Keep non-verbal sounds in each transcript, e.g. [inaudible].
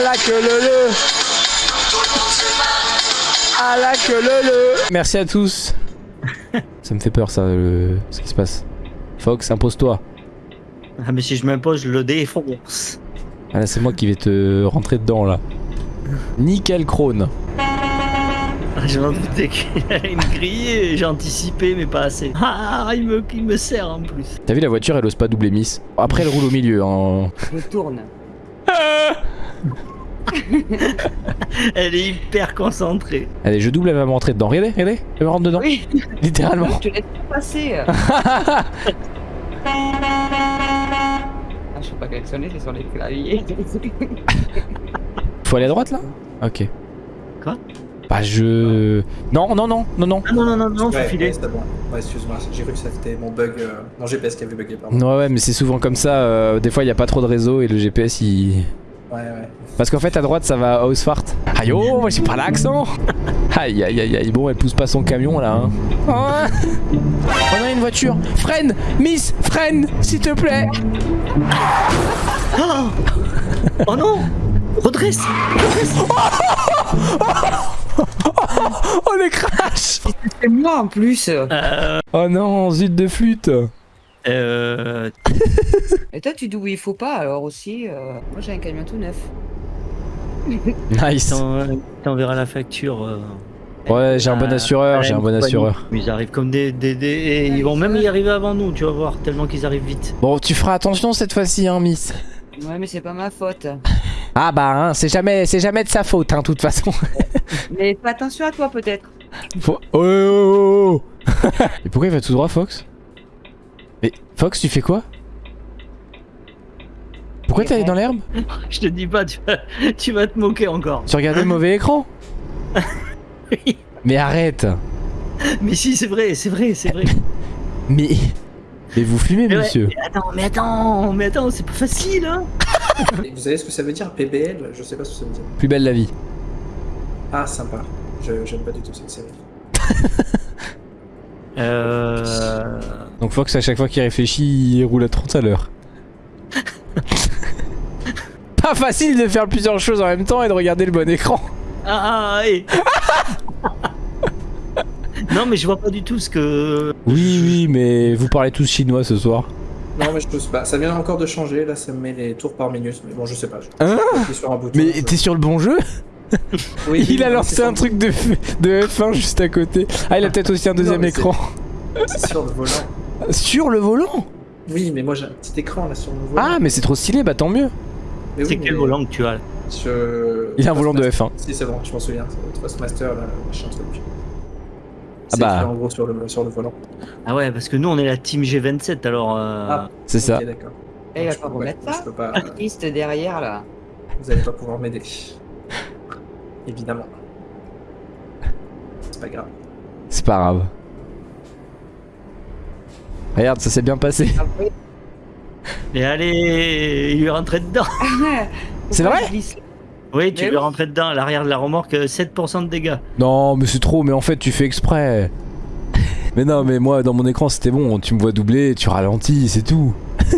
À la queue le le. À la queue le le. Merci à tous. [laughs] ça me fait peur ça, le... ce qui se passe. Fox, impose-toi. Ah, mais si je m'impose, je le défonce. Ah là, c'est moi qui vais te rentrer dedans là. Nickel Krone. Ah, Je m'en doutais qu'il allait me griller, j'ai anticipé, mais pas assez. Ah, il me, il me sert en plus. T'as vu la voiture, elle ose pas doubler Miss. Après, elle roule au milieu. Hein. Je tourne. [laughs] [laughs] Elle est hyper concentrée. Allez, je double, elle va me rentrer dedans. Regardez, regardez, elle me rentre dedans. Oui, Littéralement. je te laisse pas passer. [laughs] Ah, je sais pas klaxonner, c'est sur les claviers. Faut aller à droite là? Ok. Quoi? Bah je... Non, non, non, non, non. Ah non, non, non, non, faut Ouais, filer. ouais, bon. Ouais, excuse-moi, j'ai cru que c'était mon bug. Euh... Non, GPS qui avait bugué, pardon. Ouais, ouais, mais c'est souvent comme ça. euh, des fois, il y a pas trop de réseau et le GPS il. Ouais, ouais. Parce qu'en fait, à droite, ça va à Ausfart. Aïe, oh, moi j'ai pas l'accent. [laughs] Aïe, aïe, aïe, aïe. Bon, elle pousse pas son camion là. Hein. Oh, On a une voiture. Freine, Miss, freine, s'il te plaît. Oh non Redresse [laughs] Oh, le crash. C'est moi en plus. euh, Oh non, zut de flûte. Euh, [laughs] Et toi, tu dis où il faut pas alors aussi. euh, Moi, j'ai un camion tout neuf. [laughs] Nice. t'en- T'enverras la facture. euh, Ouais, j'ai un bon à- assureur, j'ai un bon assureur. Mais ils arrivent comme des. des, des- et ils vont même y arriver avant nous, tu vas voir, tellement qu'ils arrivent vite. Bon, tu feras attention cette fois-ci, hein, Miss. Ouais, mais c'est pas ma faute. [laughs] Ah bah, hein, c'est jamais, c'est jamais de sa faute, hein, de toute façon. Mais fais attention à toi peut-être. Faut- Oh, oh, oh, oh. Et pourquoi il va tout droit, Fox? Mais Fox, tu fais quoi? Pourquoi t'es allé dans l'herbe? [laughs] Je te dis pas, tu vas, tu vas te moquer encore. Tu regardais le mauvais écran? [laughs] Mais arrête Mais si, c'est vrai, c'est vrai, c'est vrai. [laughs] Mais... Mais vous fumez, Mais ouais, monsieur mais attends, mais attends, mais attends, c'est pas facile, hein vous savez ce que ça veut dire, PBL Je sais pas ce que ça veut dire. Plus belle la vie. Ah, sympa. Je- J'aime pas du tout cette série. Euh... Donc Fox, à chaque fois qu'il réfléchit, il roule à 30 à l'heure. [laughs] Pas facile de faire plusieurs choses en même temps et de regarder le bon écran. Ah, ah, et... [laughs] non, mais je vois pas du tout ce que... Oui, oui, mais vous parlez tous chinois ce soir. Non, mais je peux pas. Ça vient encore de changer. Là, ça me met les tours par minute. Mais bon, je sais pas. Je... Hein je sur un bouton. Mais je- t'es sur le bon jeu Oui, [laughs] Il a oui, lancé un truc de, F- de F1 juste à côté. Ah, il a peut-être aussi un deuxième écran. C'est sur le volant. Sur le volant Oui, mais moi j'ai un petit écran là sur mon volant. Ah, mais c'est trop stylé, bah tant mieux. C'est oui, quel mais volant que tu as là je- Il a un volant de F1. Si, c'est bon, je m'en souviens. C'est Thrustmaster, là, machin truc. Ah C'est bah. en gros sur le, sur le volant. Ah ouais, parce que nous, on est la team G27, alors... euh, Ah. C'est ça. Ok, d'accord. Et il va Je pas peux- remettre ça peux pas. Triste [laughs] derrière là. Vous allez pas pouvoir m'aider. Évidemment. C'est pas grave. C'est pas grave. Regarde, ça s'est bien passé. Après, Et allez, il lui est rentré dedans C'est pourquoi vrai Oui, tu Mais lui es rentré dedans, à l'arrière de la remorque, euh, 7% de dégâts. Non, mais c'est trop, mais en fait, tu fais exprès. [laughs] Mais non, mais moi, dans mon écran, c'était bon. Tu me vois doubler, tu ralentis, c'est tout. [laughs]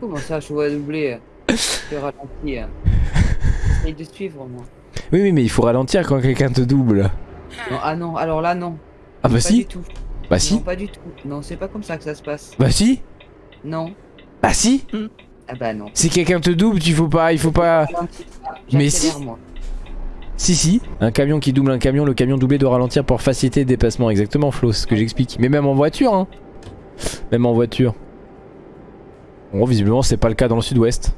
Comment ça, je vois doubler Je ralentis. hein. J'essaye de suivre moi. Oui, oui, mais il faut ralentir quand quelqu'un te double. Non, ah non, alors là non. Ah bah pas si du tout. Bah Non, si pas du tout. Non, c'est pas comme ça que ça se passe. Bah si Non. Bah si Ah bah non. Si quelqu'un te double, il faut pas, il faut pas... Mais si. moi. Si, si. Un camion qui double un camion, le camion doublé doit ralentir pour faciliter le dépassement. Exactement, Flo, c'est ce que j'explique. Mais même en voiture, hein. Même en voiture. Bon, visiblement, c'est pas le cas dans le sud-ouest.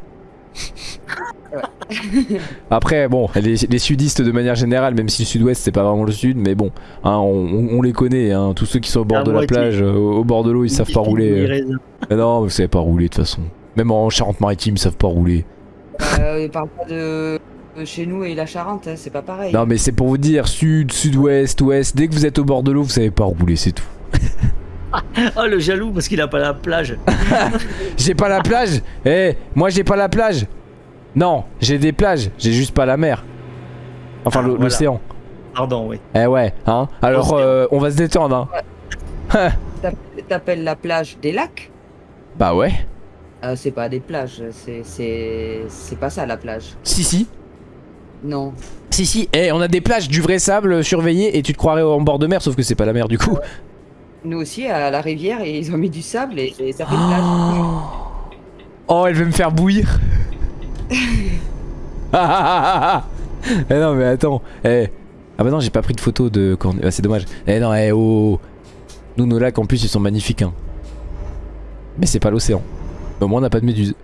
[laughs] [laughs] Après, bon, les, les sudistes de manière générale, même si le sud-ouest c'est pas vraiment le sud, mais bon, hein, on, on- on les connaît, hein, tous ceux qui sont au bord de la plage, euh, au, au bord de l'eau, ils savent pas rouler. euh. Mais non, vous savez pas rouler de toute façon. Même en Charente-Maritime, ils savent pas rouler. Euh, il parle pas de chez nous et la Charente, hein, c'est pas pareil. Non, mais c'est pour vous dire, sud, sud-ouest, ouest, dès que vous êtes au bord de l'eau, vous savez pas rouler, c'est tout. [laughs] Oh, le jaloux, parce qu'il a pas la plage. [laughs] J'ai pas la plage? Eh, moi j'ai pas la plage Non, j'ai des plages, j'ai juste pas la mer. Enfin, Ah, le- voilà. l'océan. Pardon, oui. Eh ouais, hein Alors, euh, on va se détendre, hein [laughs] T'app- T'appelles la plage des lacs? Bah ouais. Euh, C'est pas des plages, c'est c'est c'est pas ça la plage. Si, si. Non. Si si, eh, on a des plages du vrai sable surveillées et tu te croirais en bord de mer sauf que c'est pas la mer du coup. Nous aussi, à la rivière, et ils ont mis du sable et, et ça fait plage. Oh, elle veut me faire bouillir. Ah, ah, ah, ah, ah. Eh non mais attends. Eh. Ah bah non j'ai pas pris de photo de quand... ah, c'est dommage. Eh non eh oh. Nous nos lacs en plus ils sont magnifiques hein. Mais c'est pas l'océan. Au moins on n'a pas de méduse.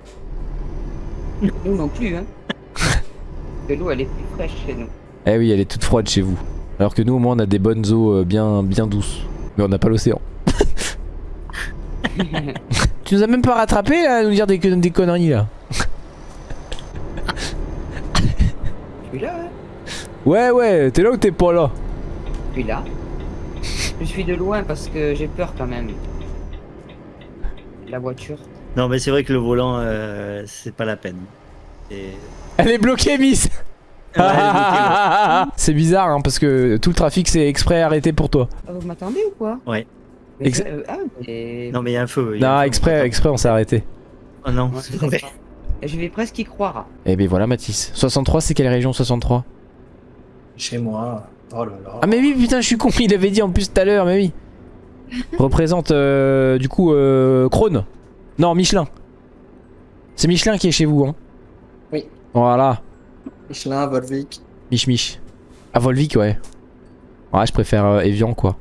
Nous non plus, hein. [laughs] que l'eau, elle est plus fraîche chez nous. Eh oui elle est toute froide chez vous. Alors que nous au moins on a des bonnes eaux euh, bien, bien douces. Mais on n'a pas l'océan. [laughs] tu nous as même pas rattrapé là à nous dire des, des conneries là. Je suis là, hein. Ouais ouais t'es là ou t'es pas là? Je suis là. Je suis de loin parce que j'ai peur quand même. La voiture. Non, mais c'est vrai que le volant, euh, c'est pas la peine. Et... Elle est bloquée Miss [laughs] C'est bizarre hein, parce que tout le trafic c'est exprès arrêté pour toi. Ah, vous m'attendez ou quoi? Ouais. Mais, euh, ah, mais... Non, mais il y a un feu. il y a un Non feu. exprès, exprès on s'est arrêté. Oh non, Ouais, c'est vrai. Je vais presque y croire. Et ben voilà Mathis. 63 c'est quelle région 63 Chez moi. Oh là là. Ah mais oui putain je suis con, il avait dit en plus tout à l'heure mais oui. [laughs] Représente euh, du coup euh, Krone. Non Michelin. C'est Michelin qui est chez vous hein? Oui. Voilà. Michelin, Volvic. Mich Mich. Ah Volvic ouais. Ouais je préfère euh, Evian quoi.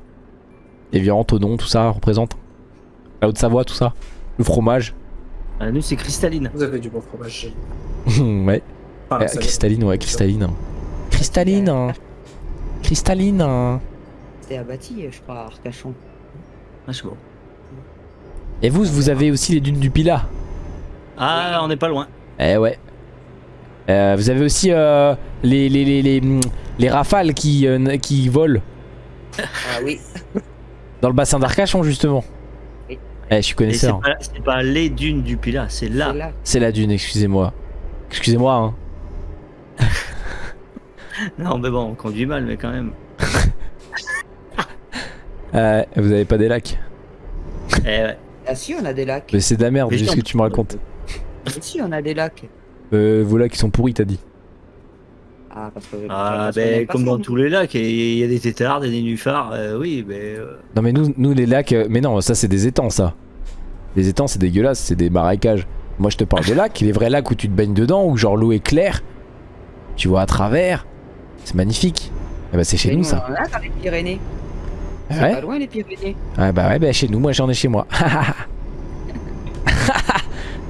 Evian, Tonon, tout ça représente. La Haute-Savoie tout ça. Le fromage. Ah, nous, c'est cristalline. Vous avez du bon fromage. [laughs] ouais. Enfin, Euh, ça- cristalline ouais cristalline. Cristalline. hein. Cristalline. hein. C'était abattu, je crois, à Arcachon. Ah, c'est bon. Et vous vous avez aussi les dunes du Pilat. Ah, on n'est pas loin. Eh ouais. Euh, vous avez aussi euh, les, les, les, les, les rafales qui, euh, qui volent Ah oui. dans le bassin d'Arcachon justement. Eh, je suis c'est connaisseur. pas, c'est pas les dunes du Pilat, c'est là. C'est là. C'est la dune, excusez-moi. Excusez-moi, hein. [laughs] Non, mais bon, on conduit mal, mais quand même. [laughs] Euh, vous avez pas des lacs Eh ouais. Ah si, on a des lacs. Mais c'est de la merde, Mais ce que tu me racontes. Ah, si, on a des lacs. Euh, vos lacs ils sont pourris, t'as dit. Ah, parce que... Ah, parce ben, comme dans tous les lacs, il y a des tétards, et des nénuphars, euh, oui, mais. euh, Non, mais nous, nous les lacs. euh, mais non, ça c'est des étangs, ça. Les étangs c'est dégueulasse, c'est des marécages. Moi je te parle des lacs, les vrais lacs où tu te baignes dedans, où genre l'eau est claire. Tu vois à travers. C'est magnifique. Eh bah c'est chez nous nous, ça. on en a dans les Pyrénées. Ah C'est ouais pas loin les Pyrénées. Ah bah ouais, bah chez nous, moi j'en ai chez moi. [laughs]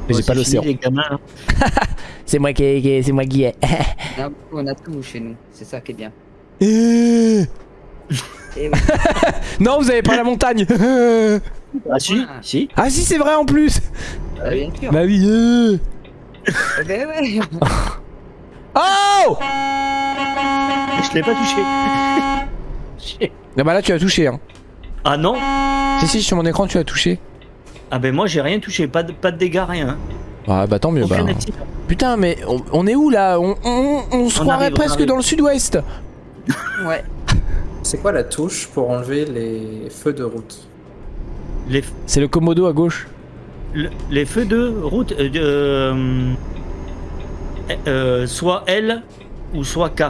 Mais j'ai pas c'est l'océan. [laughs] C'est moi qui, qui- c'est moi qui ai. Non, [laughs] on a tout chez nous. C'est ça qui est bien. Et oui. [laughs] non, vous avez pas la montagne. Ah, si, si. ah si, c'est vrai en plus. Ah, bien sûr. Bah oui. euh. Eh ben ouais. [laughs] Oh Je l'ai pas touché. Ah bah là tu as touché hein. ah non Si si sur mon écran tu as touché. Ah, ben moi, j'ai rien touché, pas de, pas de dégâts, rien. Ah bah tant mieux bah. Putain mais on, on est où là? On, on, on se On croirait presque dans le sud-ouest. Ouais. [laughs] C'est quoi la touche pour enlever les feux de route? Les, C'est le Komodo à gauche. le- les feux de route, euh, de, euh, euh, soit L ou soit K.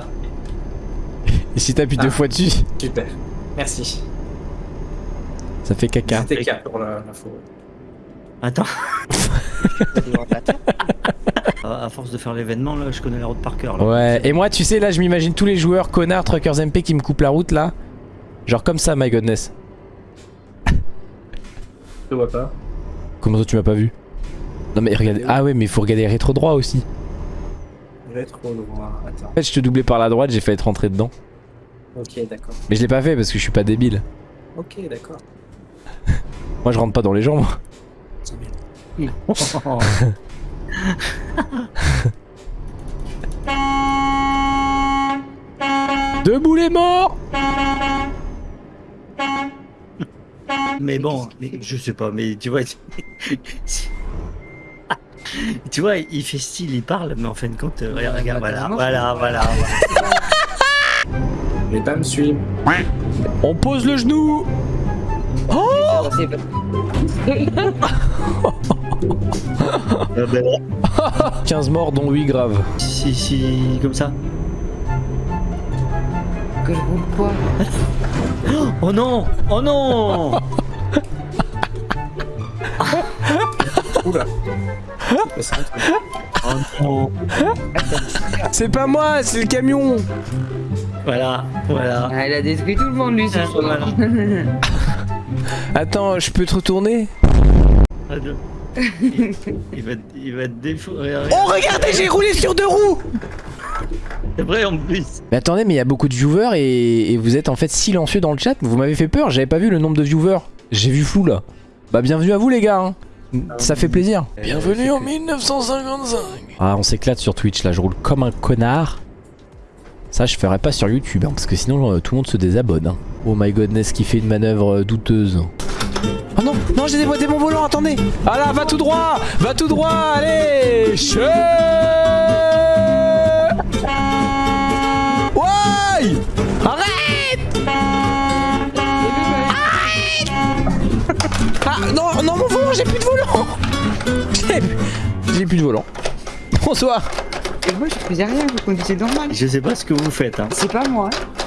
Et si t'appuies deux Ah. fois dessus, Super. Merci. ça fait caca. C'était K pour la- l'info. La terre. à [laughs] à force de faire l'événement, là, je connais la route par cœur. là. Ouais, et moi tu sais là je m'imagine tous les joueurs connards truckers MP qui me coupent la route là. Genre comme ça my godness. Je vois pas. Comment ça tu m'as pas vu? Non mais regarde. Ah ouais mais il faut regarder rétro droit aussi. Rétro droit. Attends. En fait je te doublais par la droite, j'ai failli te rentrer dedans. Ok, d'accord. Mais je l'ai pas fait parce que je suis pas débile. Ok, d'accord. [laughs] Moi je rentre pas dans les gens moi. C'est [laughs] bien. Debout les morts Mais bon, mais je sais pas, mais tu vois. tu vois, il fait style, il parle, mais en fin de compte, euh, regarde, regarde, voilà, voilà, voilà. Les dames suivent. On pose le genou c'est pas- 15 morts dont 8 graves. Si, si, comme ça. que je roule pas. Oh non Oh non Oula. C'est. Oh non C'est pas moi, c'est le camion Voilà, voilà. Ah, elle a détruit tout le monde lui ce Ah, soir. [laughs] Attends, je peux te retourner [laughs] il va, il va te déforer. Oh regardez, j'ai roulé sur deux roues C'est vrai en plus. Mais attendez, mais il y a beaucoup de viewers et, et vous êtes en fait silencieux dans le chat. Vous m'avez fait peur, j'avais pas vu le nombre de viewers. J'ai vu flou là. Bah bienvenue à vous les gars. hein. Ça fait plaisir. Bienvenue en 1955. Ah, on s'éclate sur Twitch là, je roule comme un connard. Ça, je ferai pas sur YouTube hein, parce que sinon euh, tout le monde se désabonne. hein. Oh my godness, qui fait une manœuvre euh, douteuse. Oh non, non, j'ai déboîté mon volant, attendez. Ah là, va tout droit, va tout droit, allez. Che Ouais Arrête Ah non, non mon volant, j'ai plus de volant j'ai plus de volant. Bonsoir Et moi je faisais rien, vous conduisez normal. Je sais pas ce que vous faites. Hein. C'est pas moi. hein.